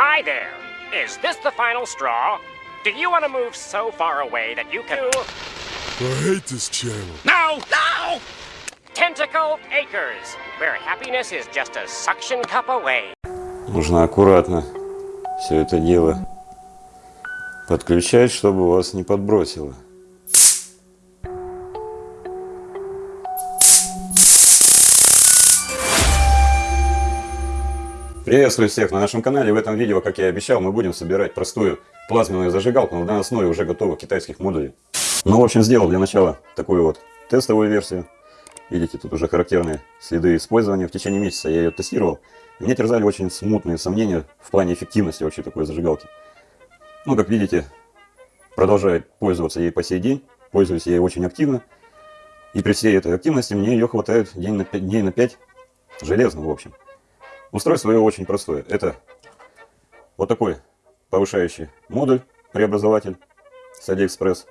Hi there. Is this the final straw? Do you want to move so far away that you can... I hate this channel. No! No! Tentacle Acres, where happiness is just a suction cup away. Нужно аккуратно все это дело подключать, чтобы вас не подбросило. Приветствую всех на нашем канале. В этом видео, как я и обещал, мы будем собирать простую плазменную зажигалку на основе уже готовых китайских модулей. Ну, в общем, сделал для начала такую вот тестовую версию. Видите, тут уже характерные следы использования. В течение месяца я ее тестировал. Меня терзали очень смутные сомнения в плане эффективности вообще такой зажигалки. Ну, как видите, продолжаю пользоваться ей по сей день. Пользуюсь ей очень активно. И при всей этой активности мне ее хватает день на 5, дней на 5 железно, в общем. Устройство его очень простое. Это вот такой повышающий модуль, преобразователь с AliExpress.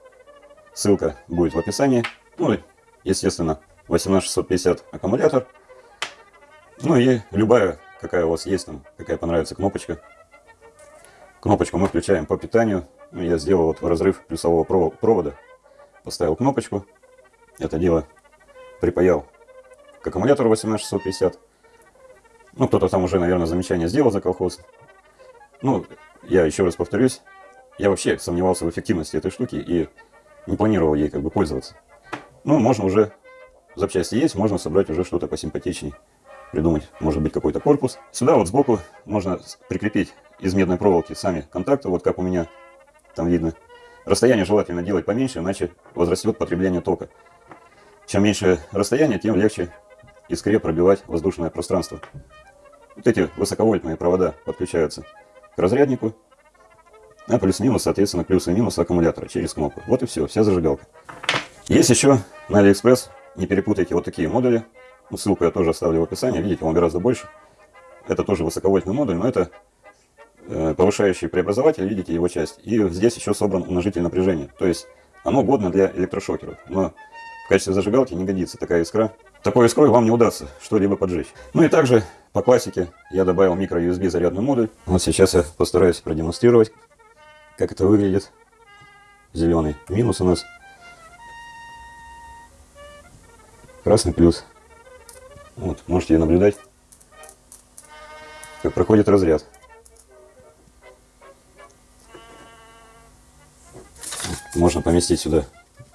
Ссылка будет в описании. Ну и, естественно, 18650 аккумулятор. Ну и любая, какая у вас есть там, какая понравится кнопочка. Кнопочку мы включаем по питанию. Ну, я сделал вот разрыв плюсового провода. Поставил кнопочку. Это дело припаял к аккумулятору 18650. Ну, кто-то там уже, наверное, замечание сделал за колхоз. Ну, я еще раз повторюсь, я вообще сомневался в эффективности этой штуки и не планировал ей как бы пользоваться. Ну, можно уже, запчасти есть, можно собрать уже что-то посимпатичней. Придумать, может быть, какой-то корпус. Сюда вот сбоку можно прикрепить из медной проволоки сами контакты, вот как у меня там видно. Расстояние желательно делать поменьше, иначе возрастет потребление тока. Чем меньше расстояние, тем легче искре пробивать воздушное пространство. Вот эти высоковольтные провода подключаются к разряднику, а плюс-минус, соответственно, плюс и минус аккумулятора через кнопку. Вот и все, вся зажигалка. Есть еще на AliExpress, не перепутайте вот такие модули. Ну, ссылку я тоже оставлю в описании, видите, он гораздо больше. Это тоже высоковольтный модуль, но это э, повышающий преобразователь, видите его часть. И здесь еще собран умножитель напряжения. То есть оно годно для электрошокеров. Но в качестве зажигалки не годится такая искра. Такой искрой вам не удастся что-либо поджечь. Ну и также по классике я добавил микро-USB зарядный модуль. Вот сейчас я постараюсь продемонстрировать, как это выглядит. Зеленый минус у нас. Красный плюс. Вот, можете наблюдать, как проходит разряд. Можно поместить сюда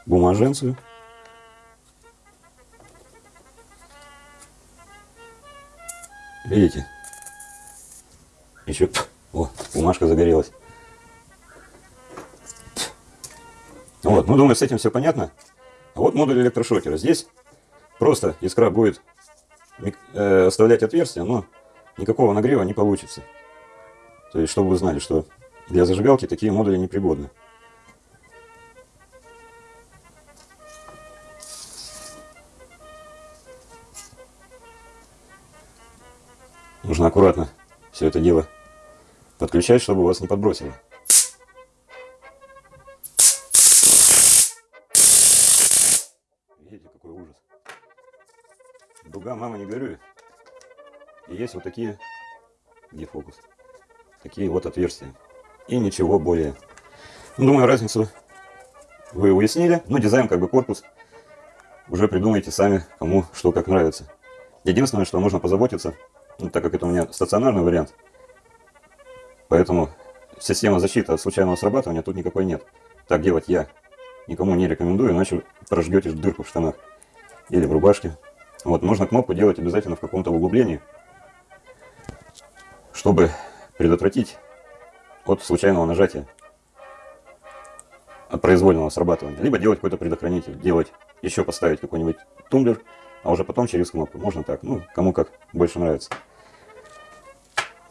бумаженцию. Видите? Еще, о, бумажка загорелась. Вот, ну думаю, с этим все понятно. А вот модуль электрошокера. Здесь просто искра будет э, оставлять отверстие, но никакого нагрева не получится. То есть, чтобы вы знали, что для зажигалки такие модули непригодны. Нужно аккуратно все это дело подключать, чтобы вас не подбросило. Видите, какой ужас. Дуга, мама, не горюй. И есть вот такие, где фокус, такие вот отверстия. И ничего более. Ну, думаю, разницу вы уяснили. Ну, дизайн, как бы корпус, уже придумайте сами, кому что как нравится. Единственное, что нужно позаботиться, ну, так как это у меня стационарный вариант, поэтому система защиты от случайного срабатывания тут никакой нет. Так делать я никому не рекомендую, иначе прожгете дырку в штанах или в рубашке. Вот, нужно кнопку делать обязательно в каком-то углублении, чтобы предотвратить от случайного нажатия, от произвольного срабатывания. Либо делать какой-то предохранитель, делать, еще поставить какой-нибудь тумблер, а уже потом через кнопку. Можно так, ну, кому как больше нравится.